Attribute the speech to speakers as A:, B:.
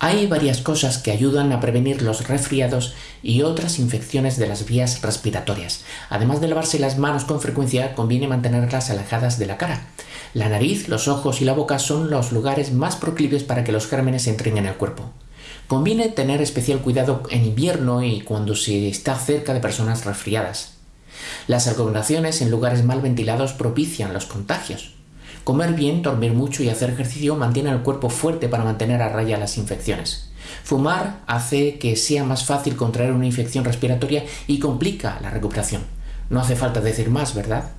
A: Hay varias cosas que ayudan a prevenir los resfriados y otras infecciones de las vías respiratorias. Además de lavarse las manos con frecuencia, conviene mantenerlas alejadas de la cara. La nariz, los ojos y la boca son los lugares más proclives para que los gérmenes entren en el cuerpo. Conviene tener especial cuidado en invierno y cuando se está cerca de personas resfriadas. Las aglomeraciones en lugares mal ventilados propician los contagios. Comer bien, dormir mucho y hacer ejercicio mantiene el cuerpo fuerte para mantener a raya las infecciones. Fumar hace que sea más fácil contraer una infección respiratoria y complica la recuperación. No hace falta decir más, ¿verdad?